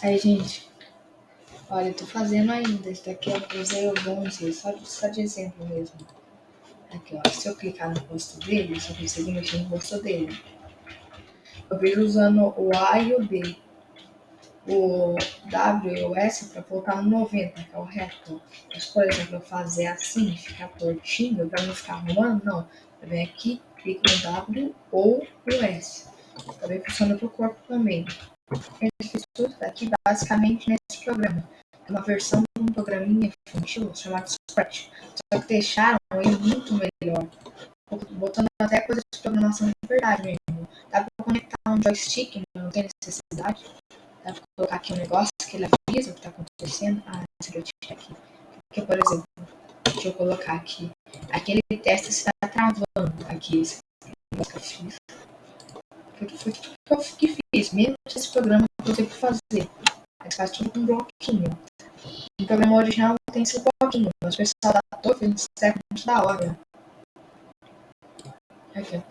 Aí, gente, olha, eu tô fazendo ainda. Esse daqui eu usei o 11, só, só de exemplo mesmo. Aqui, ó. Se eu clicar no rosto dele, eu conseguir mexer no rosto dele. Eu vejo usando o A e o B. O W e o S para colocar no 90, que é o reto. Mas, por exemplo, eu fazer assim, ficar tortinho, para não ficar arrumando, não. Eu venho aqui, clico no W ou o S. Também funciona para o corpo também. Eu fiz daqui basicamente nesse programa. É uma versão de um programinha infantil chamado Scratch. Só que deixaram ele muito melhor. Botando até coisas de programação de verdade mesmo. Dá para conectar um joystick, não tem necessidade. Dá para colocar aqui um negócio que ele avisa o que está acontecendo. Ah, esse joystick aqui. Porque, por exemplo, deixa eu colocar aqui. Aquele teste está travando aqui. Esse negócio que eu que eu fiz, mesmo esse programa que eu que fazer. Mas faz tudo com um bloquinho. O programa original tem esse bloquinho, mas o pessoal da torre fez um muito da hora. Aqui,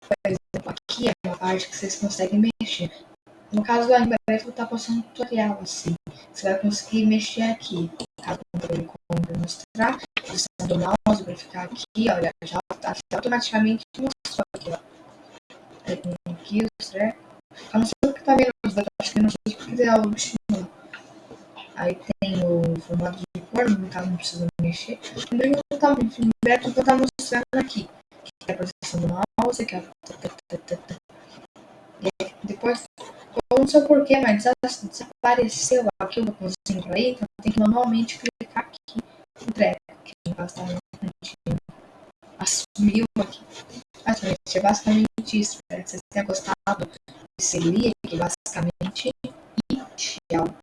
por exemplo, aqui é uma parte que vocês conseguem mexer. No caso do Embreve, eu estar postando um tutorial assim. Você vai conseguir mexer aqui. Caso o controle como mostrar, você do mouse para ficar aqui, olha, já automaticamente mostrou aqui, ó. Aqui os trecos. Eu não sei o que tá vendo os acho que não sei se quiser o bichinho. Aí tem o formato de cor, no caso não precisa mexer. O meu tá, breve eu vou estar mostrando aqui. Que é a posição do mouse, que é a... Depois eu não sei porquê, mas desapareceu aqui o botãozinho aí, então tem que manualmente clicar aqui no treco, que no caso tá assumiu aqui. Mas, gente, é basicamente isso. Espero que vocês tenham gostado desse link, basicamente. E tchau.